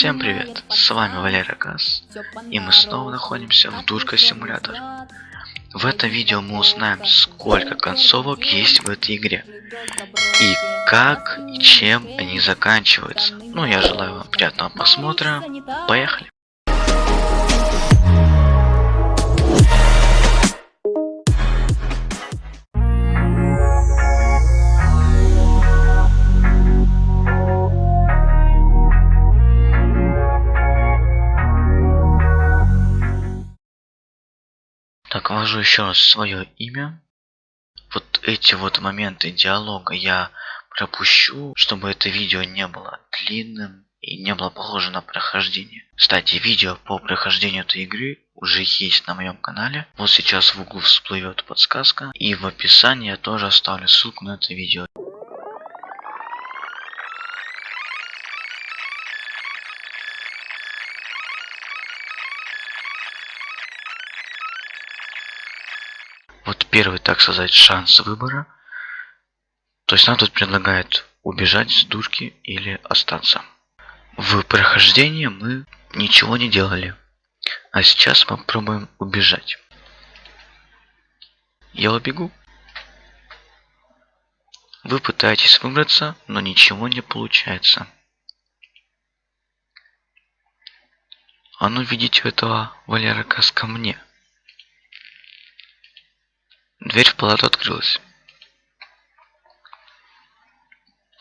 Всем привет, с вами Валера Газ, и мы снова находимся в Дурка Симулятор. В этом видео мы узнаем, сколько концовок есть в этой игре, и как и чем они заканчиваются. Ну, я желаю вам приятного просмотра, поехали! Ввожу еще раз свое имя. Вот эти вот моменты диалога я пропущу, чтобы это видео не было длинным и не было похоже на прохождение. Кстати, видео по прохождению этой игры уже есть на моем канале. Вот сейчас в углу всплывет подсказка. И в описании я тоже оставлю ссылку на это видео. Первый, так сказать, шанс выбора. То есть нам тут предлагают убежать с дурки или остаться. В прохождении мы ничего не делали. А сейчас мы пробуем убежать. Я убегу. Вы пытаетесь выбраться, но ничего не получается. А ну видите этого Валера Кас ко мне. Дверь в палату открылась.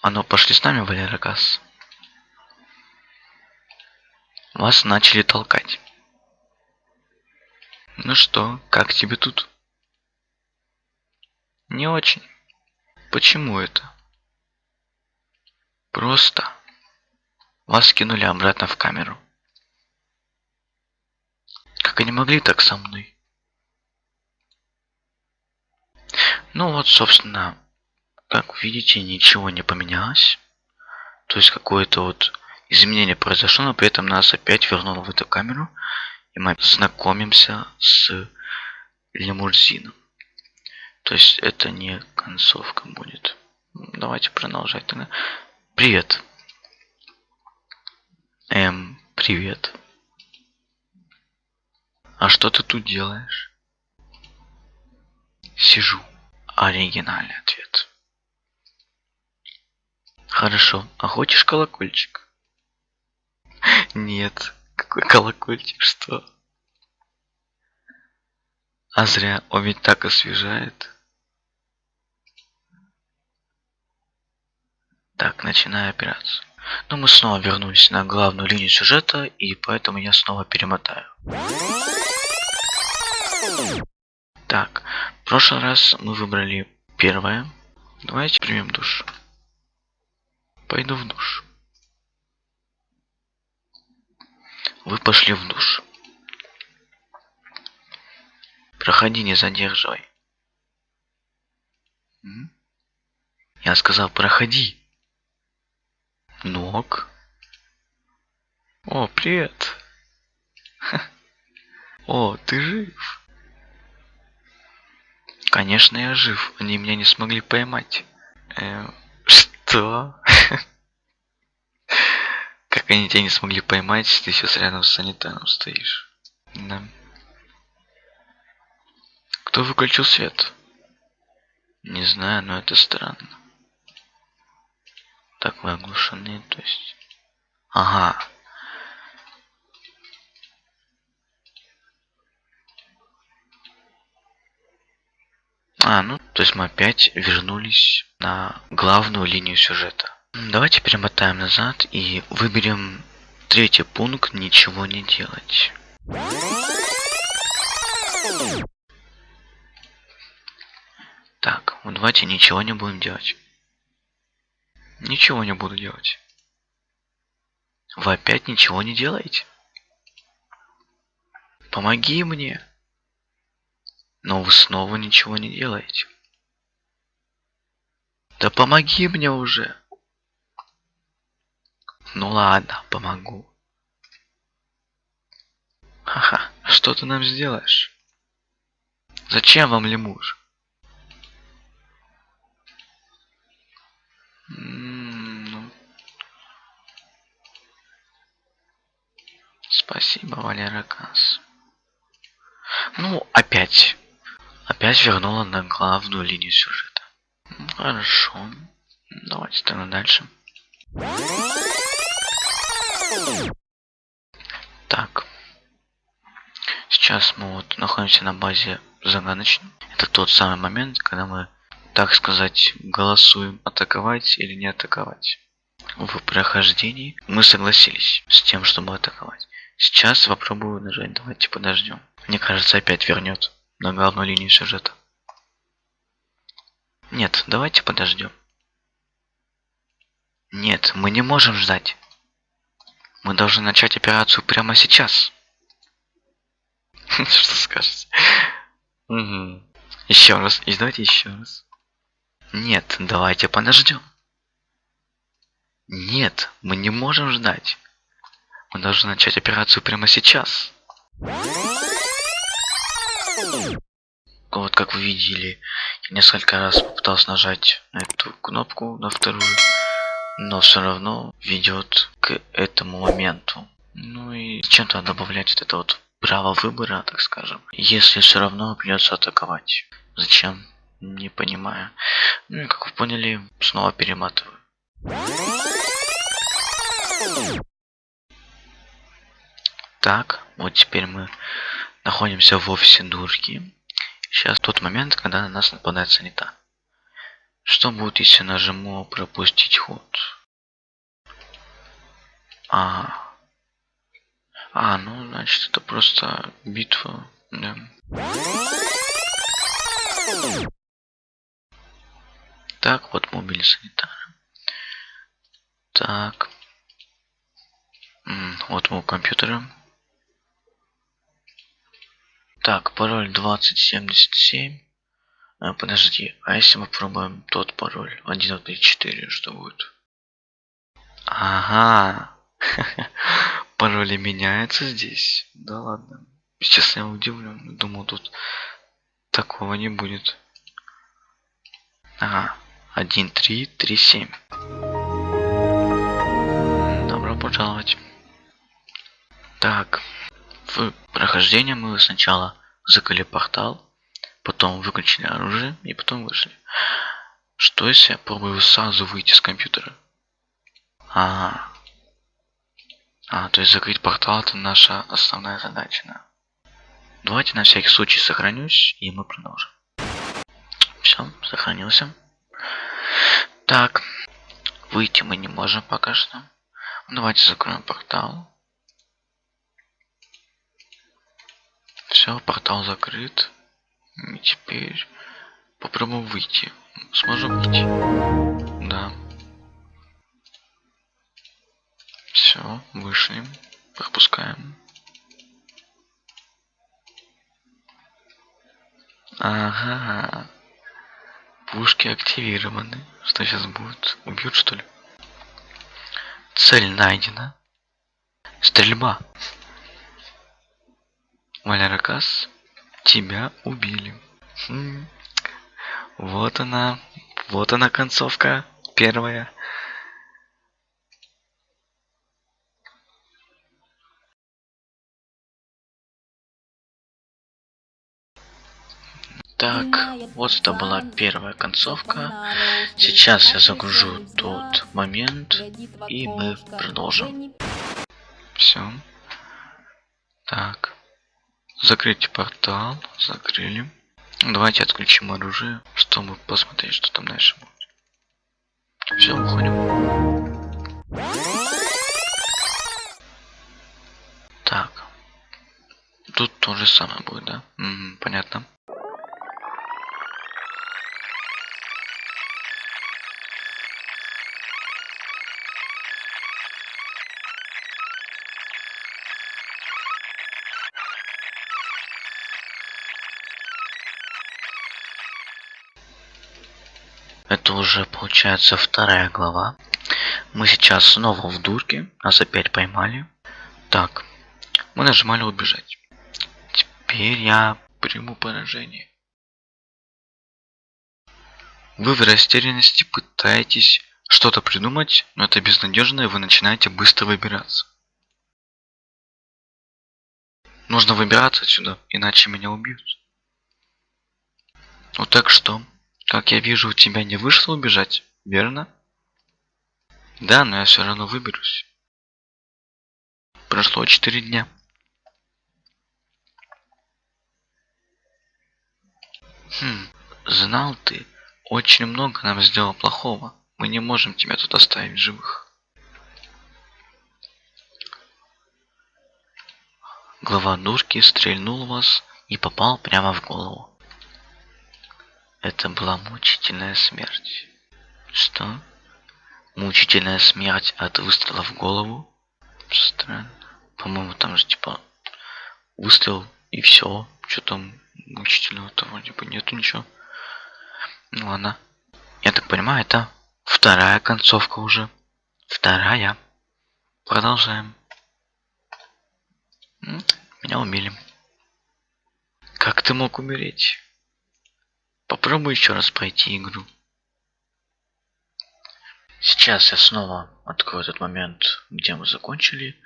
А ну, пошли с нами, Валера Газ. Вас начали толкать. Ну что, как тебе тут? Не очень. Почему это? Просто. Вас кинули обратно в камеру. Как они могли так со мной? Ну вот, собственно, как видите, ничего не поменялось. То есть какое-то вот изменение произошло, но при этом нас опять вернуло в эту камеру. И мы знакомимся с лимузином. То есть это не концовка будет. Давайте продолжать тогда. Привет. Эм, привет. А что ты тут делаешь? Сижу. Оригинальный ответ. Хорошо. А хочешь колокольчик? Нет. Какой колокольчик? Что? А зря. Он ведь так освежает. Так, начинаю операцию. Но ну, мы снова вернулись на главную линию сюжета, и поэтому я снова перемотаю. Так, в прошлый раз мы выбрали первое. Давайте примем душ. Пойду в душ. Вы пошли в душ. Проходи, не задерживай. Я сказал, проходи. Ног. О, привет. О, ты жив. Конечно, я жив. Они меня не смогли поймать. Э, что? Как они тебя не смогли поймать, ты сейчас рядом с санитаром стоишь. Да. Кто выключил свет? Не знаю, но это странно. Так вы оглушены, то есть... Ага. А, ну, то есть мы опять вернулись на главную линию сюжета. Давайте перемотаем назад и выберем третий пункт «Ничего не делать». Так, вот давайте ничего не будем делать. Ничего не буду делать. Вы опять ничего не делаете? Помоги мне. Но вы снова ничего не делаете. Да помоги мне уже. Ну ладно, помогу. Ха-ха, что ты нам сделаешь? Зачем вам лемуж? Ну. Спасибо, Валера Касс. Ну, опять. Опять вернула на главную линию сюжета. Хорошо. Давайте тогда дальше. Так. Сейчас мы вот находимся на базе загадочной. Это тот самый момент, когда мы, так сказать, голосуем атаковать или не атаковать. В прохождении мы согласились с тем, чтобы атаковать. Сейчас попробую нажать. Давайте подождем. Мне кажется, опять вернет на главную линию сюжета. Нет, давайте подождем. Нет, мы не можем ждать. Мы должны начать операцию прямо сейчас. Что скажете? Еще раз. И давайте еще раз. Нет, давайте подождем. Нет, мы не можем ждать. Мы должны начать операцию прямо сейчас. Вот как вы видели, я несколько раз попытался нажать на эту кнопку, на вторую, но все равно ведет к этому моменту. Ну и чем-то добавлять вот это вот право выбора, так скажем, если все равно придется атаковать. Зачем? Не понимаю. Ну и как вы поняли, снова перематываю. Так, вот теперь мы находимся в офисе дурки. Сейчас тот момент, когда на нас нападает санита. Что будет, если нажму пропустить ход? А, а, ну, значит, это просто битва, да. Так, вот мы убили санитара. Так. Вот мы у компьютера. Так, пароль 2077. А, подожди, а если мы пробуем тот пароль? 1.4, что будет? Ага. Пароли меняются здесь. Да ладно. Честно, я удивлен. Думал, тут такого не будет. Ага. 1, 3, 3, 7. Добро пожаловать. Так. В прохождении мы сначала закрыли портал, потом выключили оружие и потом вышли. Что если я пробую сразу выйти с компьютера? Ага. А, то есть закрыть портал это наша основная задача, да. Давайте на всякий случай сохранюсь, и мы продолжим. Все, сохранился. Так, выйти мы не можем пока что. Давайте закроем портал. Все, портал закрыт. И теперь попробуем выйти. Сможем выйти? Да. Все, вышли. Пропускаем. Ага. Пушки активированы. Что сейчас будет? Убьют что ли? Цель найдена. Стрельба. Валеракас, тебя убили. Хм. Вот она. Вот она концовка. Первая. Так, вот это была первая концовка. Сейчас я загружу тот момент, и мы продолжим. Все. Так. Закрыть портал. Закрыли. Давайте отключим оружие, чтобы посмотреть, что там дальше будет. Все, уходим. Так. Тут то же самое будет, да? Угу, понятно. Получается вторая глава. Мы сейчас снова в дурке. Нас опять поймали. Так. Мы нажимали убежать. Теперь я приму поражение. Вы в растерянности пытаетесь что-то придумать, но это безнадежно, и вы начинаете быстро выбираться. Нужно выбираться отсюда, иначе меня убьют. Ну так что? Как я вижу, у тебя не вышло убежать, верно? Да, но я все равно выберусь. Прошло четыре дня. Хм, знал ты, очень много нам сделал плохого. Мы не можем тебя тут оставить живых. Глава дурки стрельнул вас и попал прямо в голову. Это была мучительная смерть. Что? Мучительная смерть от выстрела в голову? Странно. По-моему, там же типа выстрел и все. Что там мучительного-то вроде бы нету ничего. Ну ладно. Я так понимаю, это вторая концовка уже. Вторая. Продолжаем. Меня умели. Как ты мог умереть? Попробуй еще раз пройти игру. Сейчас я снова открою этот момент, где мы закончили,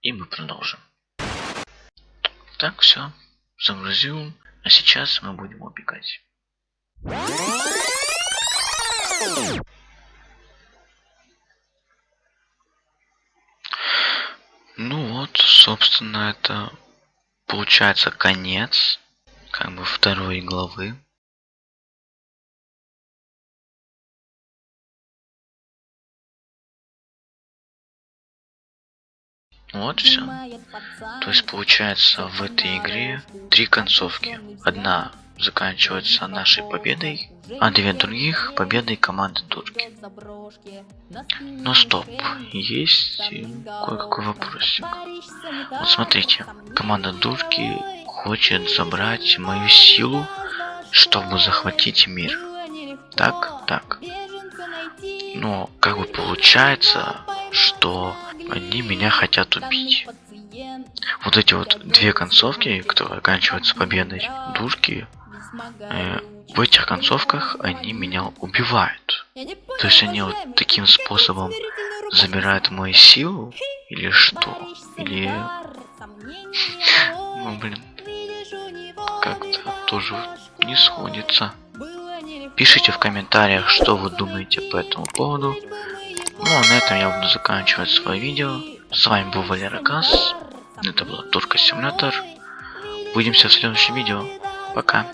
и мы продолжим. Так, все, загрузил, а сейчас мы будем убегать. Ну вот, собственно, это получается конец, как бы второй главы. Вот все. То есть получается в этой игре три концовки. Одна заканчивается нашей победой, а две других победой команды турки. Но стоп, есть кое-какой вопросик. Вот смотрите, команда турки хочет забрать мою силу, чтобы захватить мир. Так, так. Но как бы получается, что они меня хотят убить. Вот эти вот две концовки, которые оканчиваются победой дурки, э, в этих концовках они меня убивают. То есть они вот таким способом забирают мою силу или что? Или... Ну блин. Как-то тоже не сходится. Пишите в комментариях, что вы думаете по этому поводу. Ну а на этом я буду заканчивать свое видео. С вами был Валера Газ. Это была Турка Симулятор. Увидимся в следующем видео. Пока.